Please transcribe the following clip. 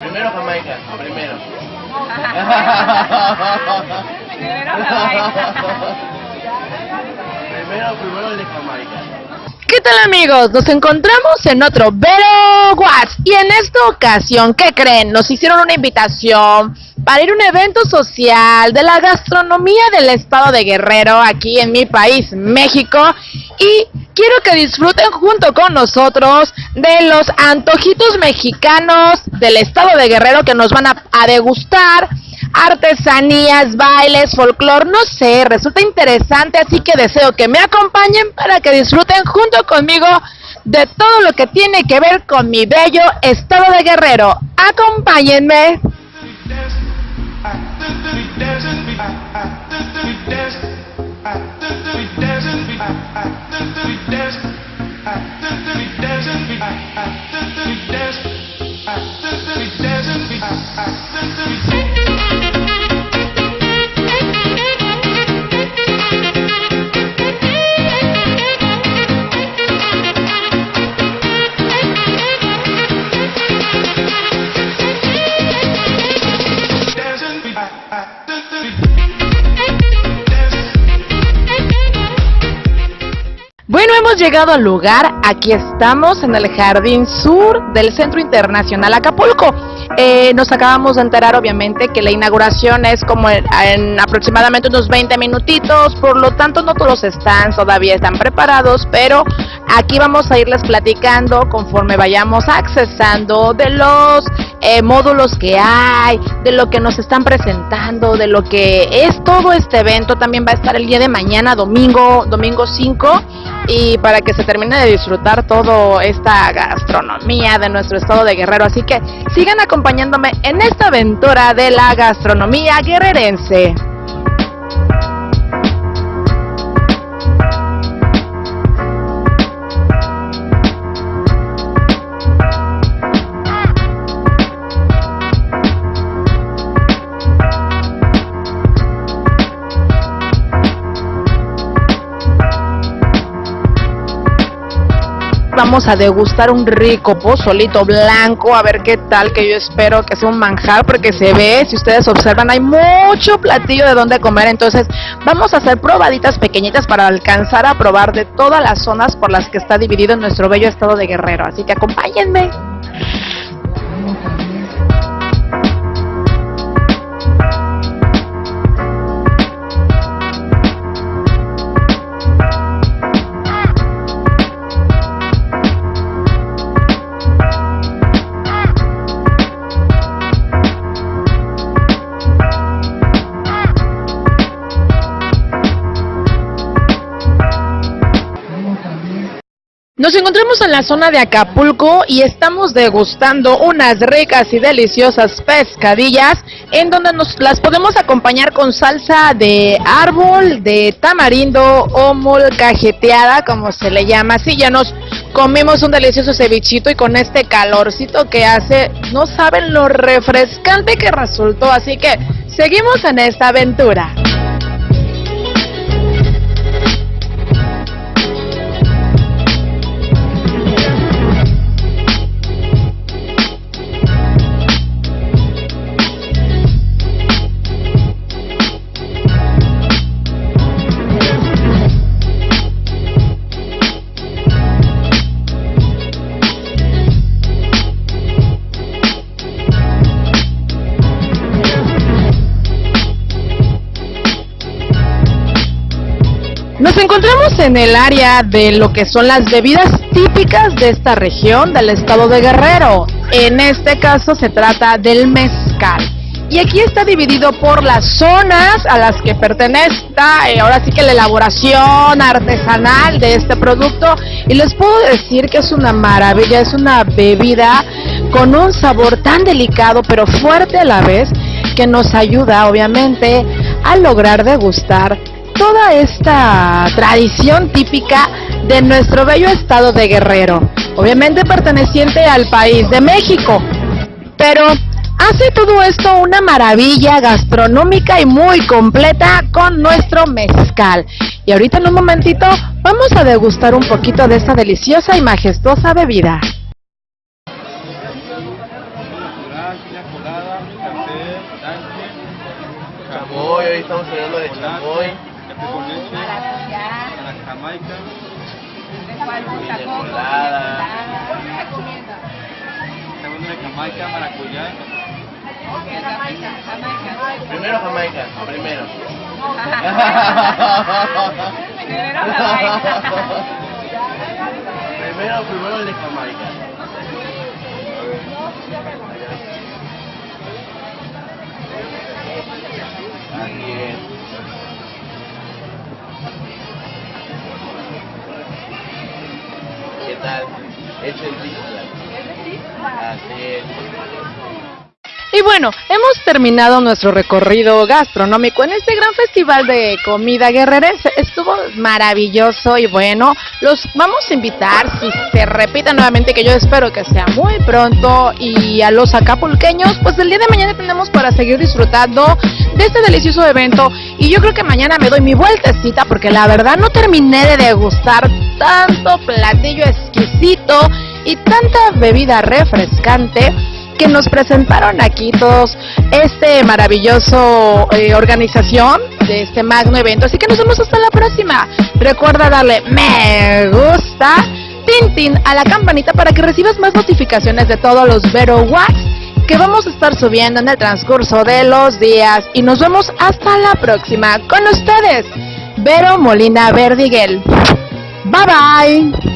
Primero Jamaica, primero. Primero Jamaica. primero, primero el de Jamaica. ¿Qué tal amigos? Nos encontramos en otro Vero Watts y en esta ocasión, ¿qué creen? Nos hicieron una invitación para ir a un evento social de la gastronomía del estado de Guerrero aquí en mi país, México y quiero que disfruten junto con nosotros de los antojitos mexicanos del estado de Guerrero que nos van a, a degustar artesanías, bailes, folclor, no sé, resulta interesante, así que deseo que me acompañen para que disfruten junto conmigo de todo lo que tiene que ver con mi bello estado de Guerrero. Acompáñenme. Bueno, hemos llegado al lugar, aquí estamos en el Jardín Sur del Centro Internacional Acapulco. Eh, nos acabamos de enterar obviamente que la inauguración es como en, en, aproximadamente unos 20 minutitos, por lo tanto no todos los stands todavía están preparados, pero aquí vamos a irles platicando conforme vayamos accesando de los eh, módulos que hay, de lo que nos están presentando, de lo que es todo este evento. También va a estar el día de mañana, domingo, domingo 5 y para que se termine de disfrutar toda esta gastronomía de nuestro estado de Guerrero. Así que sigan acompañándome en esta aventura de la gastronomía guerrerense. Vamos a degustar un rico pozolito blanco, a ver qué tal, que yo espero que sea un manjar, porque se ve, si ustedes observan, hay mucho platillo de donde comer, entonces vamos a hacer probaditas pequeñitas para alcanzar a probar de todas las zonas por las que está dividido nuestro bello estado de Guerrero, así que acompáñenme. Nos encontramos en la zona de Acapulco y estamos degustando unas ricas y deliciosas pescadillas en donde nos las podemos acompañar con salsa de árbol, de tamarindo o molcajeteada, como se le llama. Así ya nos comimos un delicioso cevichito y con este calorcito que hace, no saben lo refrescante que resultó. Así que seguimos en esta aventura. Nos encontramos en el área de lo que son las bebidas típicas de esta región del estado de Guerrero. En este caso se trata del mezcal. Y aquí está dividido por las zonas a las que pertenece, eh, ahora sí que la elaboración artesanal de este producto. Y les puedo decir que es una maravilla, es una bebida con un sabor tan delicado pero fuerte a la vez que nos ayuda obviamente a lograr degustar toda esta tradición típica de nuestro bello estado de Guerrero, obviamente perteneciente al país de México, pero hace todo esto una maravilla gastronómica y muy completa con nuestro mezcal. Y ahorita en un momentito vamos a degustar un poquito de esta deliciosa y majestuosa bebida. Chamoy, hoy estamos hablando de chamoy. Jamaica, Coco, colada. estamos de jamaica, maracuyá, Jamaica, Jamaica. Primero Jamaica, primero. Primero Jamaica. Primero, primero el de Jamaica. Así es. Es el. Y bueno, hemos terminado nuestro recorrido gastronómico en este gran festival de comida guerrerense. Estuvo maravilloso y bueno, los vamos a invitar, si se repite nuevamente, que yo espero que sea muy pronto, y a los acapulqueños, pues el día de mañana tenemos para seguir disfrutando de este delicioso evento. Y yo creo que mañana me doy mi vueltecita porque la verdad no terminé de degustar tanto platillo exquisito y tanta bebida refrescante que nos presentaron aquí todos este maravilloso eh, organización de este magno evento. Así que nos vemos hasta la próxima. Recuerda darle me gusta, tin a la campanita para que recibas más notificaciones de todos los Vero que vamos a estar subiendo en el transcurso de los días. Y nos vemos hasta la próxima con ustedes, Vero Molina Verdiguel. Bye bye.